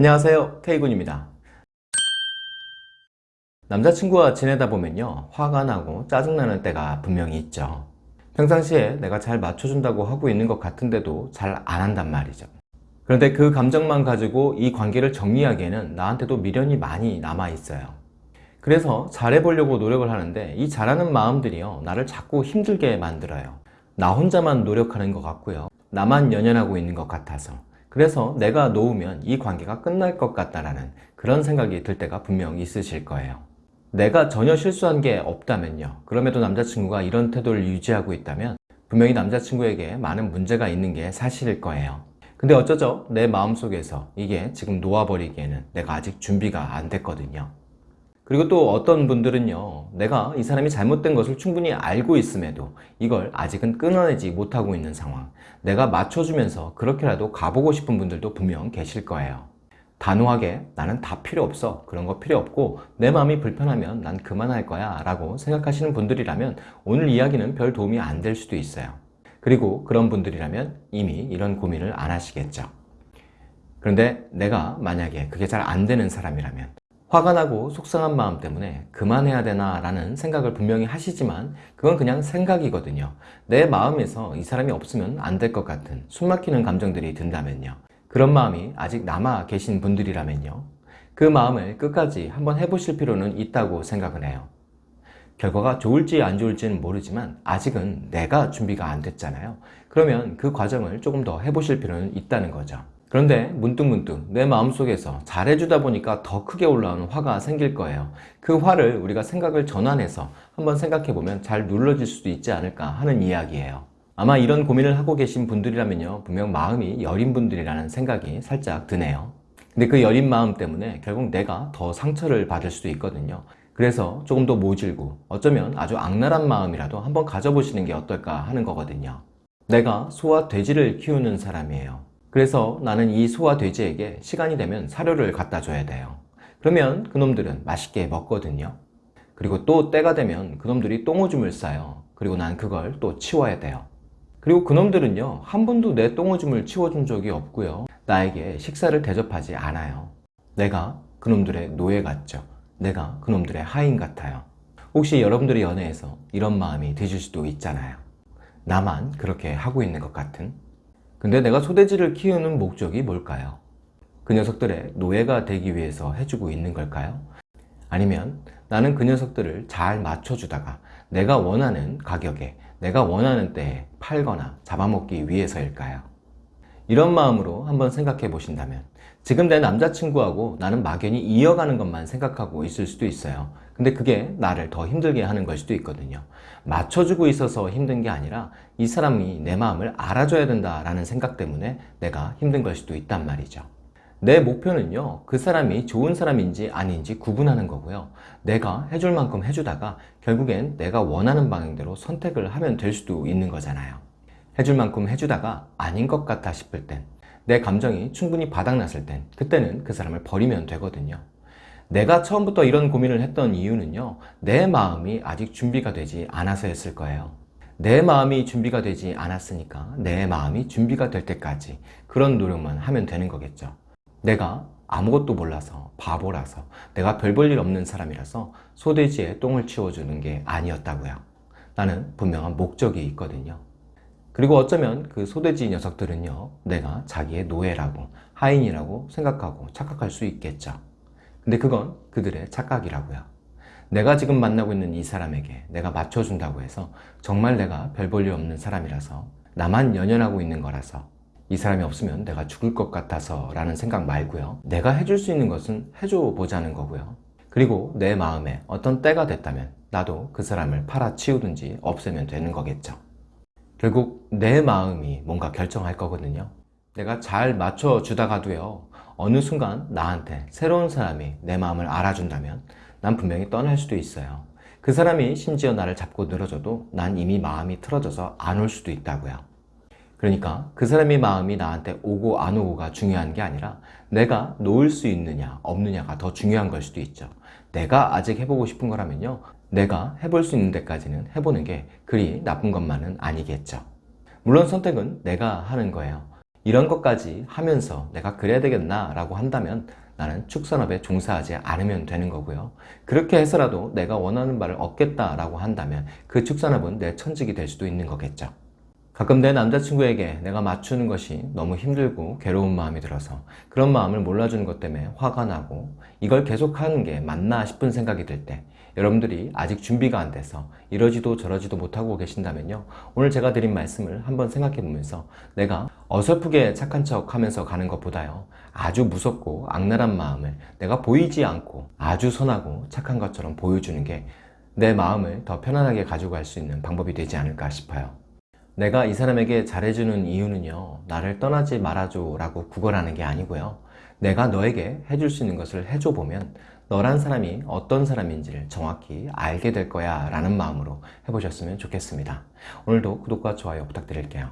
안녕하세요. K군입니다. 남자친구와 지내다 보면요 화가 나고 짜증나는 때가 분명히 있죠. 평상시에 내가 잘 맞춰준다고 하고 있는 것 같은데도 잘 안 한단 말이죠. 그런데 그 감정만 가지고 이 관계를 정리하기에는 나한테도 미련이 많이 남아 있어요. 그래서 잘해보려고 노력을 하는데 이 잘하는 마음들이요 나를 자꾸 힘들게 만들어요. 나 혼자만 노력하는 것 같고요. 나만 연연하고 있는 것 같아서 그래서 내가 놓으면 이 관계가 끝날 것 같다라는 그런 생각이 들 때가 분명 있으실 거예요. 내가 전혀 실수한 게 없다면요. 그럼에도 남자친구가 이런 태도를 유지하고 있다면 분명히 남자친구에게 많은 문제가 있는 게 사실일 거예요. 근데 어쩌죠? 내 마음속에서 이게 지금 놓아버리기에는 내가 아직 준비가 안 됐거든요 그리고 또 어떤 분들은요 내가 이 사람이 잘못된 것을 충분히 알고 있음에도 이걸 아직은 끊어내지 못하고 있는 상황. 내가 맞춰주면서 그렇게라도 가보고 싶은 분들도 분명 계실 거예요. 단호하게 나는 다 필요 없어. 그런 거 필요 없고 내 마음이 불편하면 난 그만할 거야 라고 생각하시는 분들이라면 오늘 이야기는 별 도움이 안 될 수도 있어요. 그리고 그런 분들이라면 이미 이런 고민을 안 하시겠죠. 그런데 내가 만약에 그게 잘 안 되는 사람이라면 화가 나고 속상한 마음 때문에 그만해야 되나 라는 생각을 분명히 하시지만 그건 그냥 생각이거든요. 내 마음에서 이 사람이 없으면 안 될 것 같은 숨막히는 감정들이 든다면요. 그런 마음이 아직 남아 계신 분들이라면요. 그 마음을 끝까지 한번 해보실 필요는 있다고 생각을 해요. 결과가 좋을지 안 좋을지는 모르지만 아직은 내가 준비가 안 됐잖아요. 그러면 그 과정을 조금 더 해보실 필요는 있다는 거죠 그런데 문득 문득 내 마음속에서 잘해주다 보니까 더 크게 올라오는 화가 생길 거예요. 그 화를 우리가 생각을 전환해서 한번 생각해보면 잘 눌러질 수도 있지 않을까 하는 이야기예요. 아마 이런 고민을 하고 계신 분들이라면요. 분명 마음이 여린 분들이라는 생각이 살짝 드네요. 근데 그 여린 마음 때문에 결국 내가 더 상처를 받을 수도 있거든요. 그래서 조금 더 모질고 어쩌면 아주 악랄한 마음이라도 한번 가져보시는 게 어떨까 하는 거거든요. 내가 소와 돼지를 키우는 사람이에요 그래서 나는 이 소와 돼지에게 시간이 되면 사료를 갖다 줘야 돼요. 그러면 그놈들은 맛있게 먹거든요. 그리고 또 때가 되면 그놈들이 똥오줌을 싸요. 그리고 난 그걸 또 치워야 돼요. 그리고 그놈들은요 한 번도 내 똥오줌을 치워준 적이 없고요. 나에게 식사를 대접하지 않아요. 내가 그놈들의 노예 같죠. 내가 그놈들의 하인 같아요. 혹시 여러분들의 연애에서 이런 마음이 드실 수도 있잖아요. 나만 그렇게 하고 있는 것 같은 근데 내가 소돼지를 키우는 목적이 뭘까요? 그 녀석들의 노예가 되기 위해서 해주고 있는 걸까요? 아니면 나는 그 녀석들을 잘 맞춰주다가 내가 원하는 가격에 내가 원하는 때에 팔거나 잡아먹기 위해서일까요? 이런 마음으로 한번 생각해 보신다면 지금 내 남자친구하고 나는 막연히 이어가는 것만 생각하고 있을 수도 있어요. 근데 그게 나를 더 힘들게 하는 걸 수도 있거든요. 맞춰주고 있어서 힘든 게 아니라 이 사람이 내 마음을 알아줘야 된다라는 생각 때문에 내가 힘든 걸 수도 있단 말이죠. 내 목표는요 그 사람이 좋은 사람인지 아닌지 구분하는 거고요. 내가 해줄 만큼 해주다가 결국엔 내가 원하는 방향대로 선택을 하면 될 수도 있는 거잖아요 해줄 만큼 해주다가 아닌 것 같아 싶을 땐 내 감정이 충분히 바닥났을 땐 그때는 그 사람을 버리면 되거든요. 내가 처음부터 이런 고민을 했던 이유는요 내 마음이 아직 준비가 되지 않아서였을 거예요. 내 마음이 준비가 되지 않았으니까 내 마음이 준비가 될 때까지 그런 노력만 하면 되는 거겠죠. 내가 아무것도 몰라서 바보라서 내가 별 볼 일 없는 사람이라서 소돼지에 똥을 치워주는 게 아니었다고요. 나는 분명한 목적이 있거든요 그리고 어쩌면 그 소돼지 녀석들은요 내가 자기의 노예라고 하인이라고 생각하고 착각할 수 있겠죠. 근데 그건 그들의 착각이라고요. 내가 지금 만나고 있는 이 사람에게 내가 맞춰준다고 해서 정말 내가 별 볼 일 없는 사람이라서 나만 연연하고 있는 거라서 이 사람이 없으면 내가 죽을 것 같아서 라는 생각 말고요. 내가 해줄 수 있는 것은 해줘 보자는 거고요. 그리고 내 마음에 어떤 때가 됐다면 나도 그 사람을 팔아치우든지 없애면 되는 거겠죠 결국 내 마음이 뭔가 결정할 거거든요. 내가 잘 맞춰주다가도요 어느 순간 나한테 새로운 사람이 내 마음을 알아준다면 난 분명히 떠날 수도 있어요. 그 사람이 심지어 나를 잡고 늘어져도 난 이미 마음이 틀어져서 안 올 수도 있다고요. 그러니까 그 사람의 마음이 나한테 오고 안 오고가 중요한 게 아니라 내가 놓을 수 있느냐 없느냐가 더 중요한 걸 수도 있죠. 내가 아직 해보고 싶은 거라면요 내가 해볼 수 있는 데까지는 해보는 게 그리 나쁜 것만은 아니겠죠 물론 선택은 내가 하는 거예요 이런 것까지 하면서 내가 그래야 되겠나 라고 한다면 나는 축산업에 종사하지 않으면 되는 거고요. 그렇게 해서라도 내가 원하는 바를 얻겠다라고 한다면 그 축산업은 내 천직이 될 수도 있는 거겠죠. 가끔 내 남자친구에게 내가 맞추는 것이 너무 힘들고 괴로운 마음이 들어서 그런 마음을 몰라주는 것 때문에 화가 나고 이걸 계속하는 게 맞나 싶은 생각이 들 때 여러분들이 아직 준비가 안 돼서 이러지도 저러지도 못하고 계신다면요. 오늘 제가 드린 말씀을 한번 생각해 보면서 내가 어설프게 착한 척 하면서 가는 것보다요. 아주 무섭고 악랄한 마음을 내가 보이지 않고 아주 선하고 착한 것처럼 보여주는 게 내 마음을 더 편안하게 가지고 갈 수 있는 방법이 되지 않을까 싶어요 내가 이 사람에게 잘해주는 이유는요 나를 떠나지 말아줘 라고 구걸하는 게 아니고요. 내가 너에게 해줄 수 있는 것을 해줘 보면 너란 사람이 어떤 사람인지를 정확히 알게 될 거야 라는 마음으로 해보셨으면 좋겠습니다. 오늘도 구독과 좋아요 부탁드릴게요